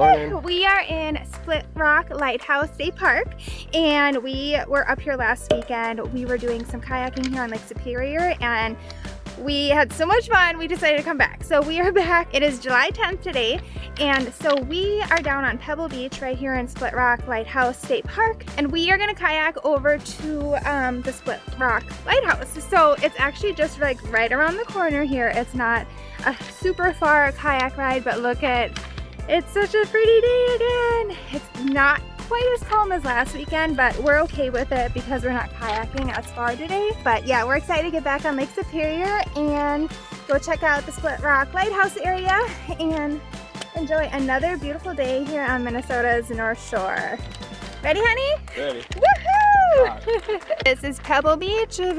Morning. We are in Split Rock Lighthouse State Park and we were up here last weekend. We were doing some kayaking here on Lake Superior and we had so much fun we decided to come back so we are back it is july 10th today and so we are down on pebble beach right here in split rock lighthouse state park and we are going to kayak over to um, the split rock lighthouse so it's actually just like right around the corner here it's not a super far kayak ride but look at it's such a pretty day again it's not quite as calm as last weekend, but we're okay with it because we're not kayaking as far today. But yeah, we're excited to get back on Lake Superior and go check out the Split Rock Lighthouse area and enjoy another beautiful day here on Minnesota's North Shore. Ready, honey? Ready. Woohoo! this is Pebble Beach of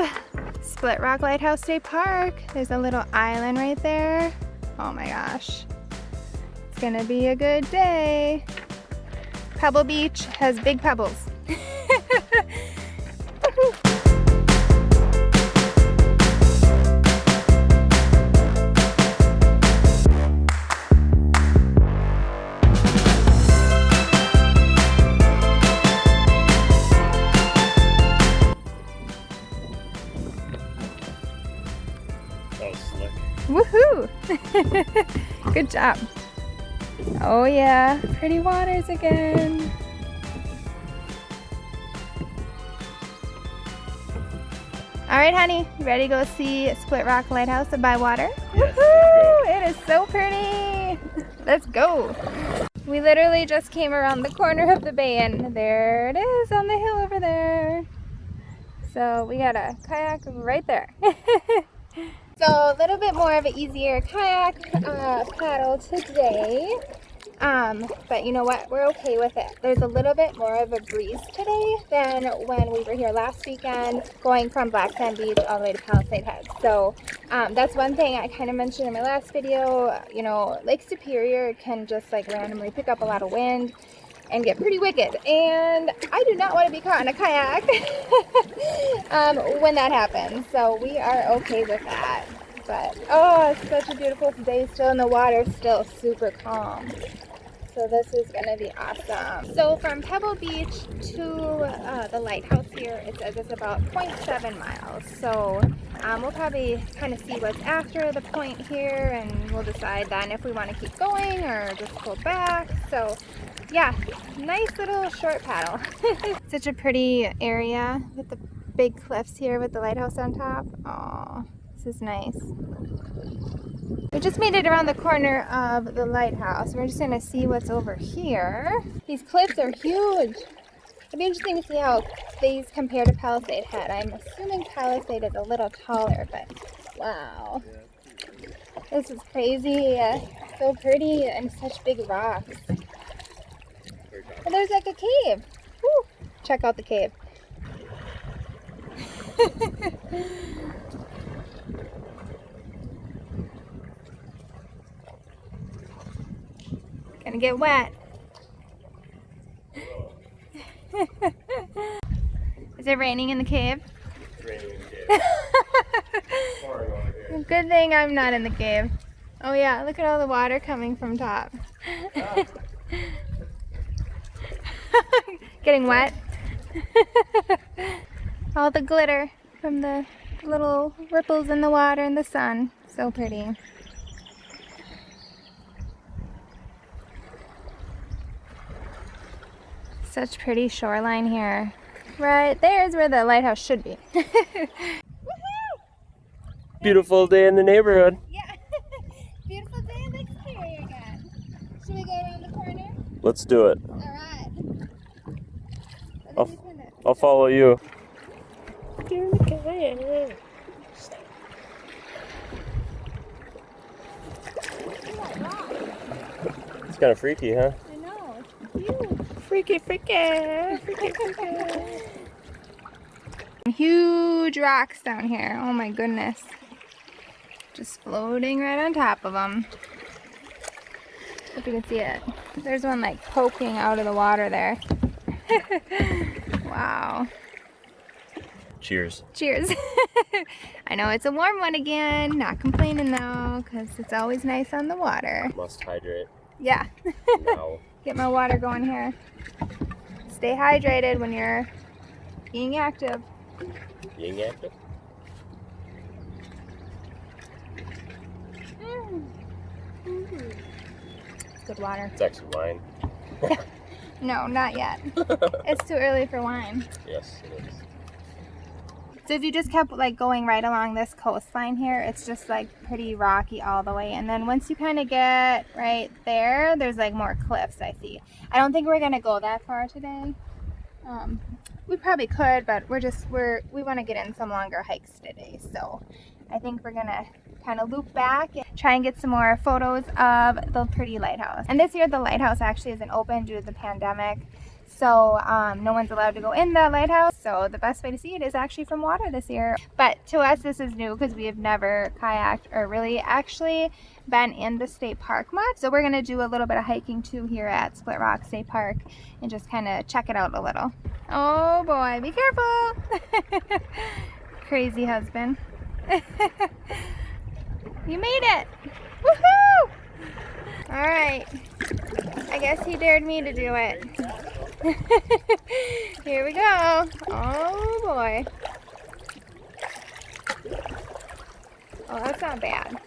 Split Rock Lighthouse State Park. There's a little island right there. Oh my gosh. Gonna be a good day. Pebble Beach has big pebbles. Woohoo! Good job. Oh yeah, pretty waters again. All right, honey, ready to go see Split Rock Lighthouse by water? Yes, Woohoo! It is so pretty. Let's go. We literally just came around the corner of the bay and there it is on the hill over there. So we got a kayak right there. so a little bit more of an easier kayak uh, paddle today. Um, but you know what? We're okay with it. There's a little bit more of a breeze today than when we were here last weekend going from Black Sand Beach all the way to Palisade Head. So um, that's one thing I kind of mentioned in my last video. You know, Lake Superior can just like randomly pick up a lot of wind and get pretty wicked. And I do not want to be caught in a kayak um, when that happens. So we are okay with that. But oh, it's such a beautiful day still in the water, still super calm. So this is to be awesome. So from Pebble Beach to uh, the lighthouse here, it says it's about 0.7 miles. So um, we'll probably kind of see what's after the point here and we'll decide then if we want to keep going or just pull back. So yeah, nice little short paddle. Such a pretty area with the big cliffs here with the lighthouse on top. Oh, this is nice. We just made it around the corner of the lighthouse. We're just going to see what's over here. These cliffs are huge. It'd be interesting to see how these compare to Palisade Head. I'm assuming Palisade is a little taller, but wow. This is crazy. Uh, so pretty and such big rocks. And there's like a cave. Woo. Check out the cave. Gonna get wet. Is it raining in the cave? Good thing I'm not in the cave. Oh yeah, look at all the water coming from top. Getting wet. all the glitter from the little ripples in the water in the sun. So pretty. Such pretty shoreline here. Right there's where the lighthouse should be. Beautiful day in the neighborhood. Yeah. Beautiful day in the Superior again. Should we go around the corner? Let's do it. Alright. I'll, I'll follow you. It's kind of freaky, huh? I know. It's cute. Freaky, freaky, freaky, freaky. Huge rocks down here. Oh my goodness. Just floating right on top of them. Hope you can see it. There's one like poking out of the water there. wow. Cheers. Cheers. I know it's a warm one again. Not complaining though, because it's always nice on the water. Must hydrate Yeah. now. Get my water going here. Stay hydrated when you're being active. Being active? It's good water. It's actually wine. No, not yet. it's too early for wine. Yes, it is. So if you just kept like going right along this coastline here, it's just like pretty rocky all the way. And then once you kind of get right there, there's like more cliffs I see. I don't think we're gonna go that far today. Um, we probably could, but we're just we're we want to get in some longer hikes today. So I think we're gonna kind of loop back and try and get some more photos of the pretty lighthouse. And this year the lighthouse actually isn't open due to the pandemic. So um, no one's allowed to go in the lighthouse. So the best way to see it is actually from water this year. But to us, this is new because we have never kayaked or really actually been in the state park much. So we're gonna do a little bit of hiking too here at Split Rock State Park and just kind of check it out a little. Oh boy, be careful. Crazy husband. you made it. Woohoo! All right. I guess he dared me to do it. Here we go. Oh boy. Oh, that's not bad.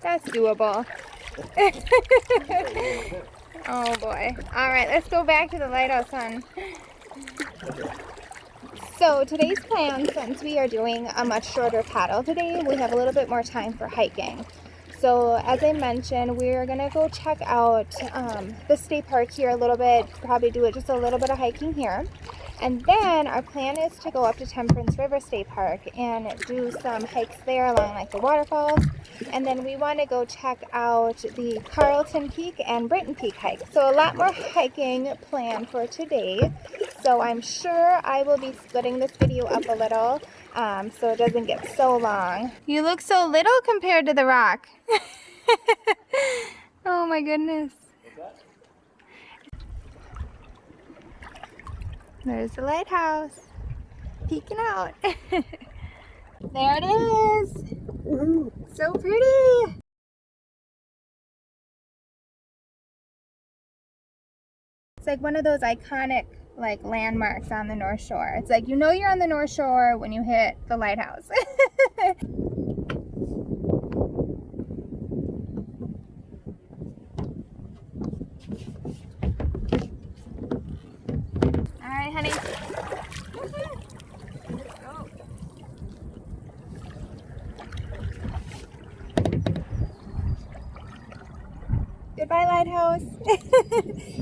That's doable. oh boy. All right, let's go back to the lighthouse, hon. So today's plan, since we are doing a much shorter paddle today, we have a little bit more time for hiking. So as I mentioned, we're gonna go check out um, the state park here a little bit, probably do it just a little bit of hiking here. And then our plan is to go up to Temperance River State Park and do some hikes there along like the waterfalls. And then we want to go check out the Carlton Peak and Britton Peak hike. So a lot more hiking planned for today. So I'm sure I will be splitting this video up a little um, so it doesn't get so long. You look so little compared to the rock. oh my goodness. There's the lighthouse. Peeking out. there it is. So pretty. It's like one of those iconic like landmarks on the North Shore. It's like you know you're on the North Shore when you hit the lighthouse. All right, honey. Goodbye, lighthouse.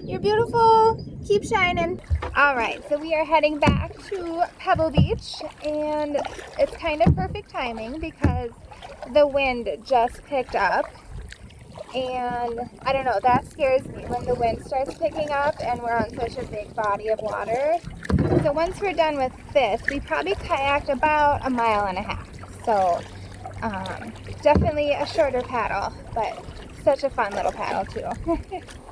You're beautiful. Keep shining. All right, so we are heading back to Pebble Beach, and it's kind of perfect timing because the wind just picked up. And I don't know, that scares me when the wind starts picking up and we're on such a big body of water. So once we're done with this, we probably kayaked about a mile and a half. So um, definitely a shorter paddle, but such a fun little paddle too.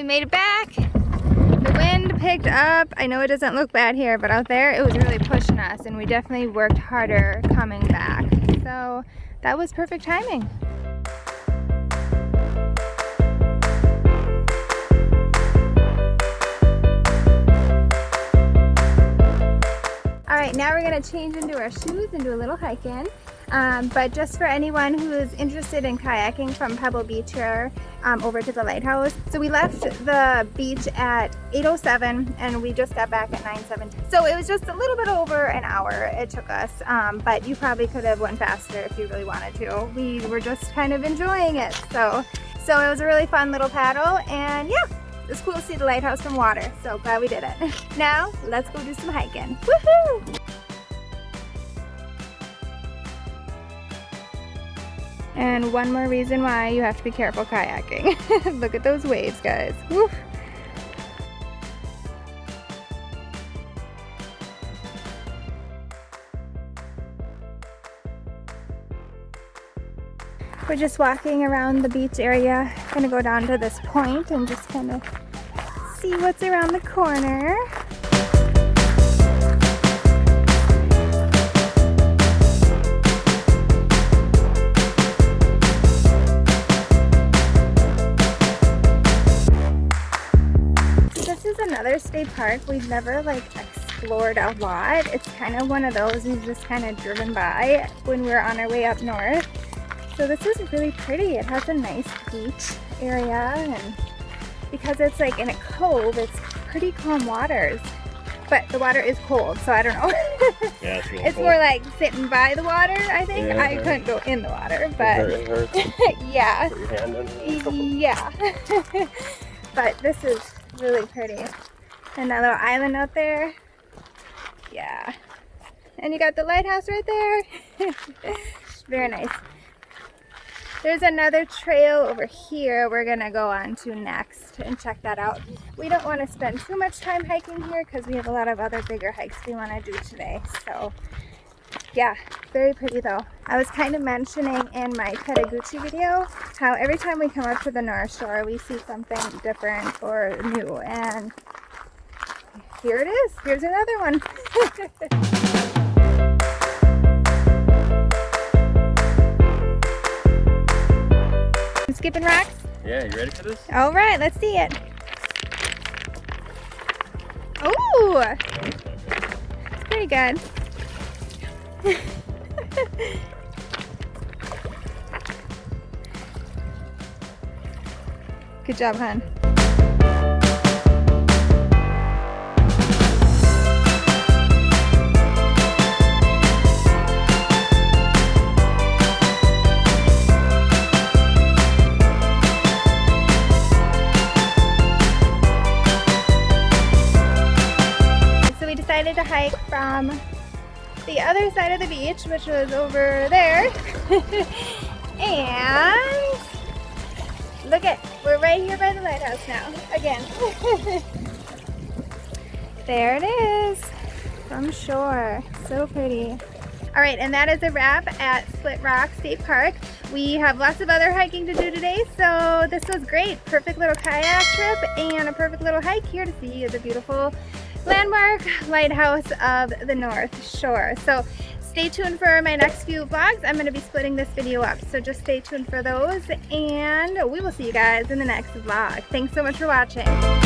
we made it back. The wind picked up. I know it doesn't look bad here, but out there it was really pushing us and we definitely worked harder coming back. So that was perfect timing. All right, now we're gonna change into our shoes and do a little hiking. Um, but just for anyone who is interested in kayaking from Pebble Beach here um, over to the lighthouse. So we left the beach at 8.07 and we just got back at 9.17. So it was just a little bit over an hour it took us, um, but you probably could have went faster if you really wanted to. We were just kind of enjoying it. So, so it was a really fun little paddle and yeah, it's cool to see the lighthouse from water. So glad we did it. now let's go do some hiking. Woohoo! And one more reason why you have to be careful kayaking. Look at those waves, guys. Woo. We're just walking around the beach area. Gonna go down to this point and just kind of see what's around the corner. Another state park we've never like explored a lot. It's kind of one of those we've just kind of driven by when we are on our way up north. So this is really pretty. It has a nice beach area and because it's like in a cove, it's pretty calm waters. But the water is cold, so I don't know. Yeah, it's it's more like sitting by the water, I think. Yeah. I couldn't go in the water, but it hurts. yeah. Put your hand under. Yeah. but this is really pretty. And that little island out there. Yeah. And you got the lighthouse right there. Very nice. There's another trail over here we're gonna go on to next and check that out. We don't want to spend too much time hiking here because we have a lot of other bigger hikes we want to do today. So yeah, very pretty though. I was kind of mentioning in my Tettegouche video how every time we come up to the North Shore we see something different or new and here it is. Here's another one. Skipping rocks? Yeah, you ready for this? All right, let's see it. Ooh, it's pretty good. good job, hon. The other side of the beach, which was over there. and look at, we're right here by the lighthouse now, again. there it is, from shore, so pretty. All right, and that is a wrap at Split Rock State Park. We have lots of other hiking to do today, so this was great. Perfect little kayak trip and a perfect little hike here to see the beautiful landmark lighthouse of the North Shore. So stay tuned for my next few vlogs. I'm going to be splitting this video up, so just stay tuned for those, and we will see you guys in the next vlog. Thanks so much for watching.